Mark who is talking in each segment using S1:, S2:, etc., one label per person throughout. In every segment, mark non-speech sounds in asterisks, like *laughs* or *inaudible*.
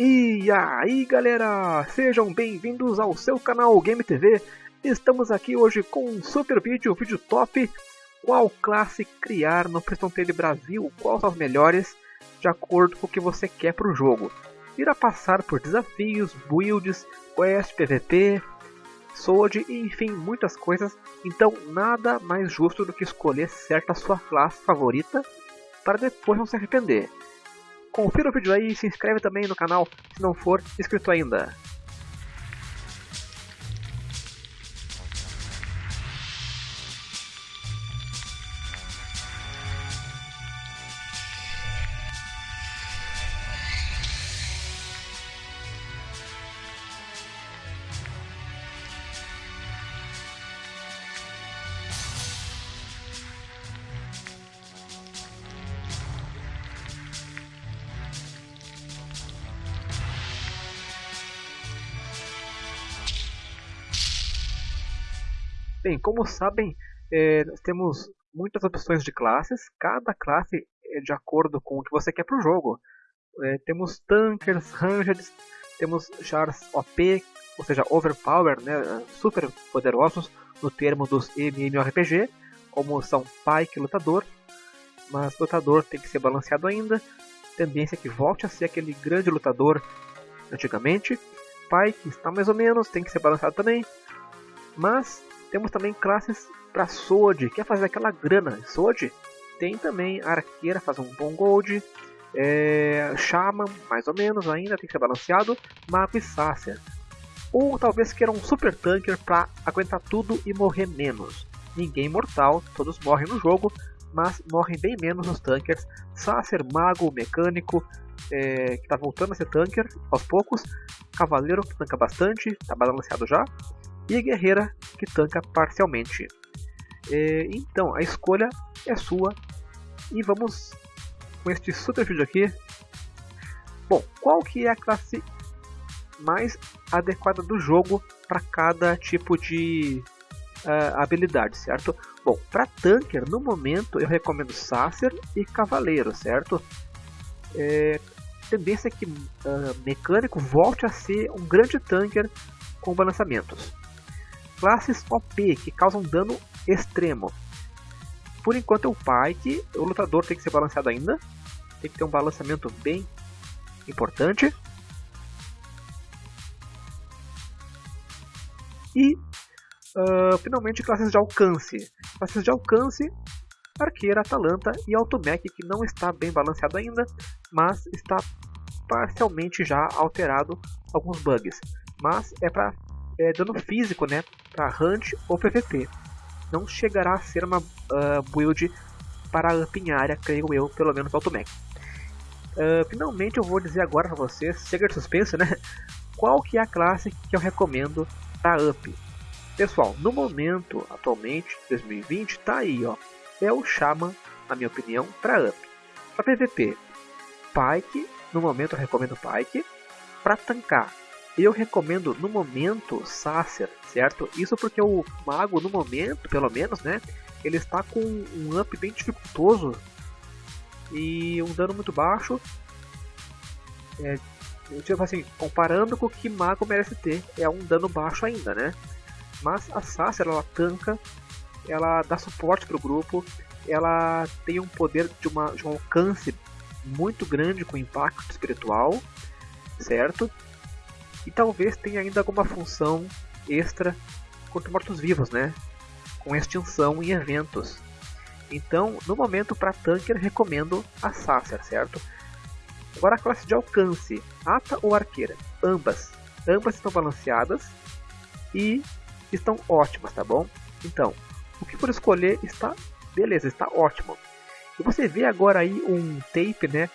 S1: E aí galera, sejam bem-vindos ao seu canal Game TV. Estamos aqui hoje com um super vídeo, um vídeo top. Qual classe criar no Preston Tale Brasil? Quais são as melhores, de acordo com o que você quer para o jogo. Irá passar por desafios, builds, quest, PVP, Sword enfim, muitas coisas. Então nada mais justo do que escolher certa sua classe favorita para depois não se arrepender. Confira o vídeo aí e se inscreve também no canal se não for inscrito ainda. Bem, como sabem, é, nós temos muitas opções de classes, cada classe é de acordo com o que você quer para o jogo. É, temos Tankers, Rangers, temos Chars OP, ou seja, Overpower, né, super poderosos no termo dos MMORPG, como são Pike e Lutador, mas Lutador tem que ser balanceado ainda, tendência é que volte a ser aquele grande lutador antigamente. Pike está mais ou menos, tem que ser balanceado também, mas temos também classes para Sword, quer fazer aquela grana. Sword tem também Arqueira, faz um bom gold. É, Shaman, mais ou menos ainda, tem que ser balanceado. Mago e Sacer. Ou talvez queira um Super Tanker para aguentar tudo e morrer menos. Ninguém mortal, todos morrem no jogo, mas morrem bem menos os Tankers. Sacer, Mago, Mecânico, é, que está voltando a ser Tanker aos poucos. Cavaleiro, que tanca bastante, está balanceado já e a guerreira que tanca parcialmente. É, então a escolha é sua e vamos com este super vídeo aqui. Bom, qual que é a classe mais adequada do jogo para cada tipo de uh, habilidade, certo? Bom, para tanker no momento eu recomendo Sacer e Cavaleiro, certo? É, tendência é que uh, mecânico volte a ser um grande tanker com balançamentos classes OP que causam dano extremo. Por enquanto é o Pike, o lutador tem que ser balanceado ainda, tem que ter um balanceamento bem importante. E uh, finalmente classes de alcance. Classes de alcance, Arqueira, Atalanta e Automech que não está bem balanceado ainda, mas está parcialmente já alterado alguns bugs. Mas é para é, dano físico, né, para Hunt ou PVP. Não chegará a ser uma uh, build para up em área, creio eu, pelo menos Automech. Uh, finalmente eu vou dizer agora para vocês, chega de suspense, né? *laughs* Qual que é a classe que eu recomendo para up? Pessoal, no momento, atualmente, 2020, tá aí, ó. É o Shaman, na minha opinião, para up. Para PVP, Pike, no momento eu recomendo Pike. Para tancar, eu recomendo no momento Sacer, certo? Isso porque o mago no momento, pelo menos, né? Ele está com um up bem dificultoso e um dano muito baixo. É, tipo assim, comparando com o que mago merece ter, é um dano baixo ainda, né? Mas a Sacer ela tanca, ela dá suporte para o grupo, ela tem um poder de, uma, de um alcance muito grande com impacto espiritual, certo? E talvez tenha ainda alguma função extra contra mortos-vivos, né? Com extinção em eventos. Então, no momento para tanker, recomendo a Sacer, certo? Agora a classe de alcance, Ata ou Arqueira, ambas. Ambas estão balanceadas e estão ótimas, tá bom? Então, o que for escolher está beleza, está ótimo. E você vê agora aí um tape, né,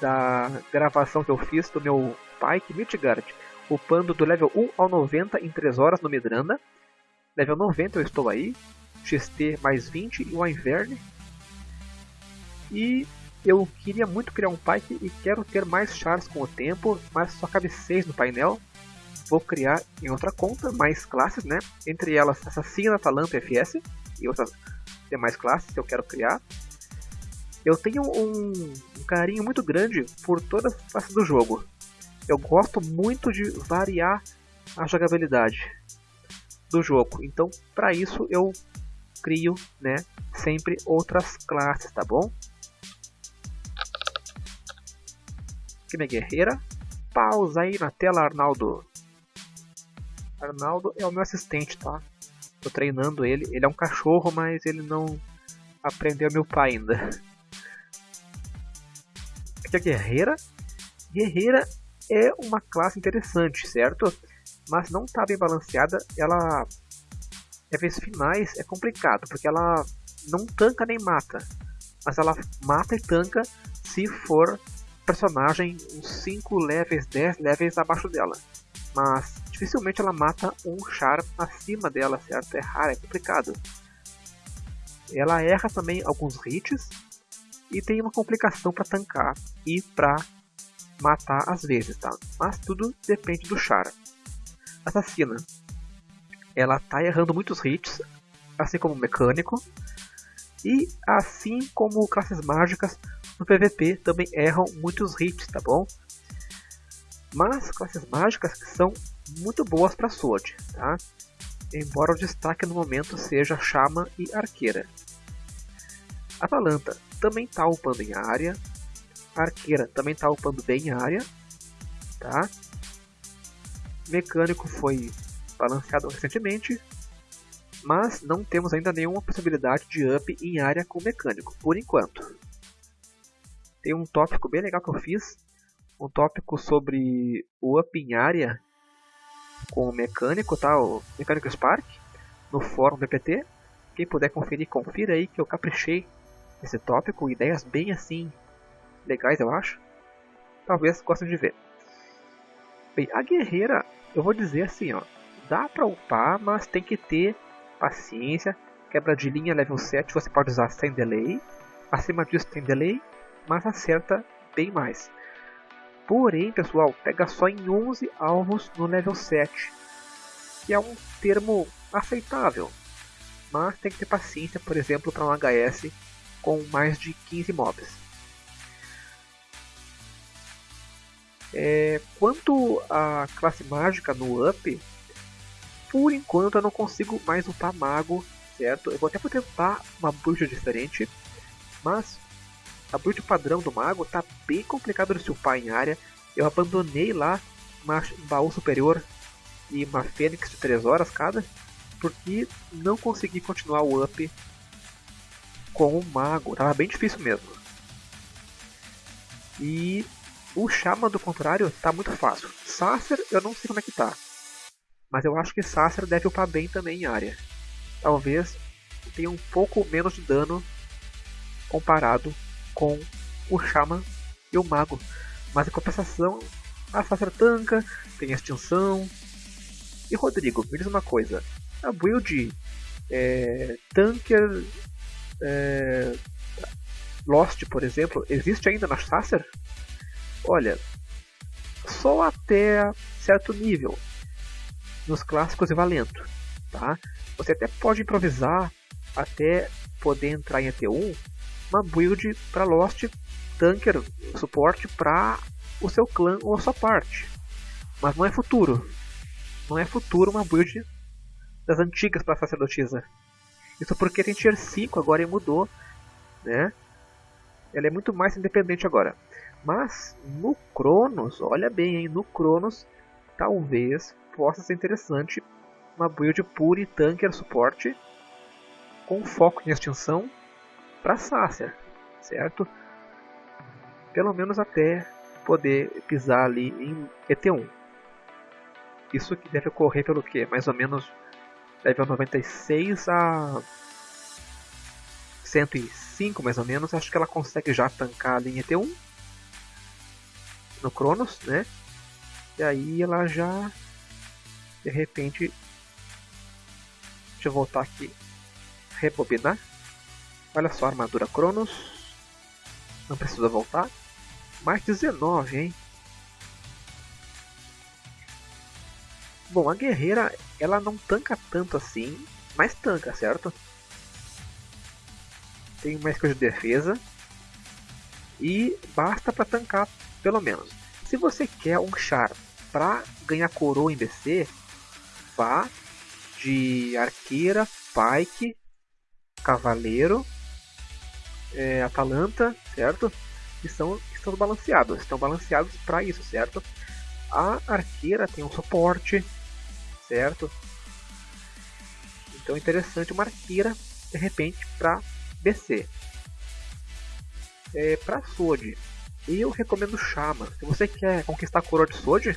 S1: da gravação que eu fiz do meu Pike Midgard, upando do level 1 ao 90 em 3 horas no Midranda. Level 90 eu estou aí, XT mais 20 e o Inverne. E eu queria muito criar um Pike e quero ter mais chars com o tempo, mas só cabe 6 no painel. Vou criar em outra conta mais classes, né? Entre elas Assassina, Atalanta FS e outras demais classes que eu quero criar. Eu tenho um, um carinho muito grande por todas as classes do jogo. Eu gosto muito de variar a jogabilidade do jogo. Então, para isso eu crio, né, sempre outras classes, tá bom? Aqui minha guerreira. Pausa aí na tela, Arnaldo. Arnaldo é o meu assistente, tá? Tô treinando ele. Ele é um cachorro, mas ele não aprendeu meu pai ainda. Aqui a guerreira. Guerreira é uma classe interessante, certo? Mas não está bem balanceada. Ela, níveis finais, é complicado, porque ela não tanca nem mata. Mas ela mata e tanca se for personagem uns 5 levels, 10 levels abaixo dela. Mas dificilmente ela mata um char acima dela, certo? É raro, é complicado. Ela erra também alguns hits e tem uma complicação para tancar e para matar às vezes, tá? Mas tudo depende do char. Assassina. Ela tá errando muitos hits, assim como o mecânico, e assim como classes mágicas no PVP também erram muitos hits, tá bom? Mas classes mágicas são muito boas para Sword, tá? Embora o destaque no momento seja Chama e Arqueira. Atalanta também está upando em área, Arqueira também está upando bem em área, tá? Mecânico foi balanceado recentemente, mas não temos ainda nenhuma possibilidade de up em área com mecânico, por enquanto. Tem um tópico bem legal que eu fiz, um tópico sobre o up em área com o mecânico, tá? O mecânico Spark, no fórum BPT. Quem puder conferir, confira aí que eu caprichei esse tópico, ideias bem assim legais, eu acho. Talvez gostem de ver. Bem, a guerreira, eu vou dizer assim, ó, dá pra upar, mas tem que ter paciência. Quebra de linha level 7 você pode usar sem delay. Acima disso tem delay, mas acerta bem mais. Porém, pessoal, pega só em 11 alvos no level 7, que é um termo aceitável. Mas tem que ter paciência, por exemplo, para um HS com mais de 15 mobs. É, quanto à classe mágica no up, por enquanto eu não consigo mais upar mago, certo? Eu vou até tentar uma build diferente, mas a build padrão do mago tá bem complicado de se upar em área. Eu abandonei lá uma baú superior e uma fênix de 3 horas cada, porque não consegui continuar o up com o mago. Tava bem difícil mesmo. E o Chama do contrário tá muito fácil. Sacer eu não sei como é que tá. Mas eu acho que Sacer deve upar bem também em área. Talvez tenha um pouco menos de dano comparado com o Chama e o Mago. Mas em compensação, a Sacer tanca, tem extinção. E Rodrigo, me diz uma coisa. A build é, Tanker é, Lost, por exemplo, existe ainda na Sacer? Olha, só até certo nível nos clássicos e valento, tá? Você até pode improvisar até poder entrar em ET1 uma build para Lost Tanker suporte para o seu clã ou a sua parte. Mas não é futuro. Não é futuro uma build das antigas para sacerdotisa. Isso porque tem Tier 5 agora e mudou, né? Ela é muito mais independente agora. Mas no Cronos, olha bem, hein? no Cronos, talvez possa ser interessante uma build pure tanker suporte com foco em extinção para Sacer, certo? Pelo menos até poder pisar ali em ET1. Isso que deve ocorrer pelo que? Mais ou menos level 96 a 105 mais ou menos. Acho que ela consegue já tancar a linha T1 no Cronos, né? E aí ela já de repente deixa eu voltar aqui rebobinar olha só armadura Cronos não precisa voltar mais 19 hein Bom, a guerreira, ela não tanca tanto assim, mas tanca, certo? Tem mais coisa de defesa. E basta para tancar, pelo menos. Se você quer um char para ganhar coroa em BC, vá de arqueira, pike, cavaleiro, é, Atalanta, certo? Que são, estão balanceados, estão balanceados para isso, certo? A arqueira tem um suporte, certo? Então é interessante uma arqueira de repente para BC. É, para Sword, eu recomendo Shaman. Se você quer conquistar a coroa de Sword,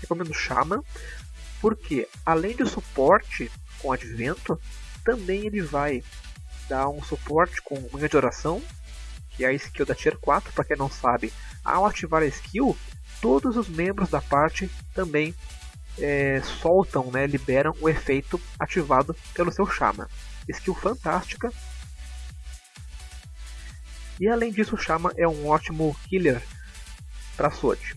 S1: recomendo Shaman, porque além de suporte com advento, também ele vai dar um suporte com manha de oração, que é a skill da Tier 4, para quem não sabe. Ao ativar a skill, todos os membros da parte também é, soltam, né, liberam o efeito ativado pelo seu Shaman. Skill fantástica. E além disso, o Shaman é um ótimo killer para Sword.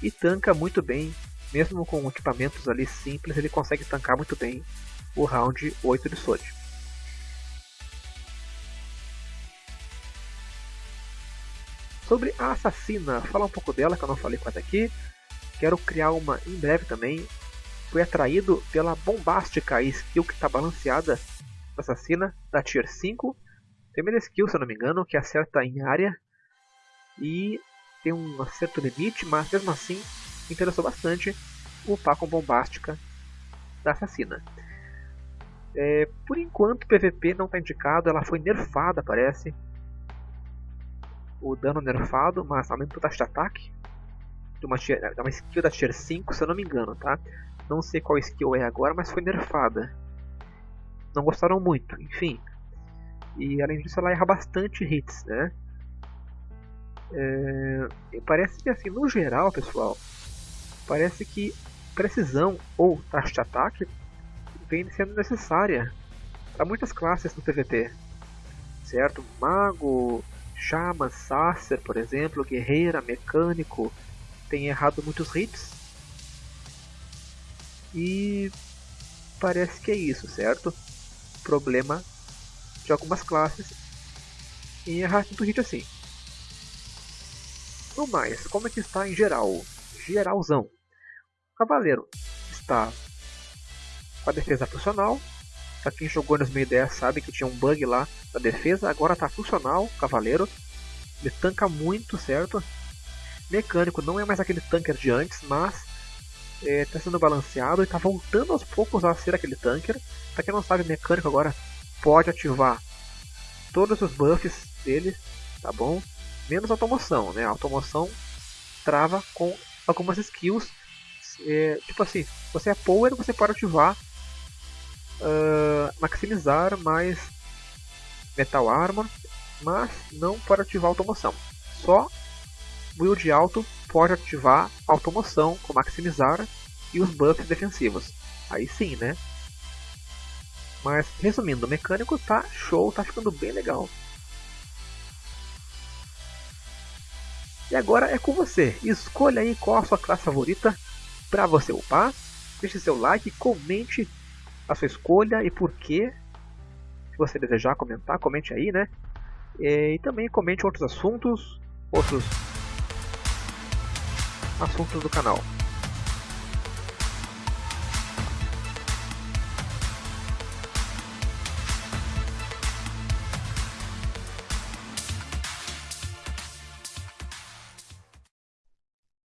S1: E tanca muito bem, mesmo com equipamentos ali simples, ele consegue tancar muito bem o round 8 de Sword. Sobre a assassina, falar um pouco dela que eu não falei quase aqui. Quero criar uma em breve também. Fui atraído pela bombástica skill que está balanceada assassina da Tier 5. Primeira skill, se eu não me engano, que acerta em área. E tem um acerto limite, mas mesmo assim interessou bastante upar com bombástica da assassina. É, por enquanto, PVP não está indicado, ela foi nerfada, parece. O dano nerfado, mas aumenta o taxa de ataque. De uma, de uma skill da tier 5, se eu não me engano, tá? Não sei qual skill é agora, mas foi nerfada. Não gostaram muito, enfim. E além disso, ela erra bastante hits, né? É, parece que assim, no geral, pessoal, parece que precisão ou taxa de ataque vem sendo necessária para muitas classes no PVP, certo? Mago, Shaman, Sacer, por exemplo, Guerreira, Mecânico, tem errado muitos hits. E parece que é isso, certo? Problema de algumas classes em errar tanto hit assim. No mais, como é que está em geral? Geralzão. Cavaleiro está com a defesa funcional. Pra quem jogou nos 2010 sabe que tinha um bug lá na defesa, agora está funcional, Cavaleiro. Ele tanca muito, certo? Mecânico não é mais aquele tanker de antes, mas está é, tá sendo balanceado e está voltando aos poucos a ser aquele tanker. Para quem não sabe, mecânico agora pode ativar todos os buffs dele, tá bom? Menos automoção, né? A automoção trava com algumas skills. É, tipo assim, você é power, você pode ativar uh, maximizar mais Metal Armor, mas não pode ativar automoção. Só build alto pode ativar automoção com maximizar e os buffs defensivos. Aí sim, né? Mas resumindo, o mecânico tá show, tá ficando bem legal. E agora é com você. Escolha aí qual a sua classe favorita para você upar. Deixe seu like, comente a sua escolha e por que. Se você desejar comentar, comente aí, né? E também comente outros assuntos, outros assuntos do canal.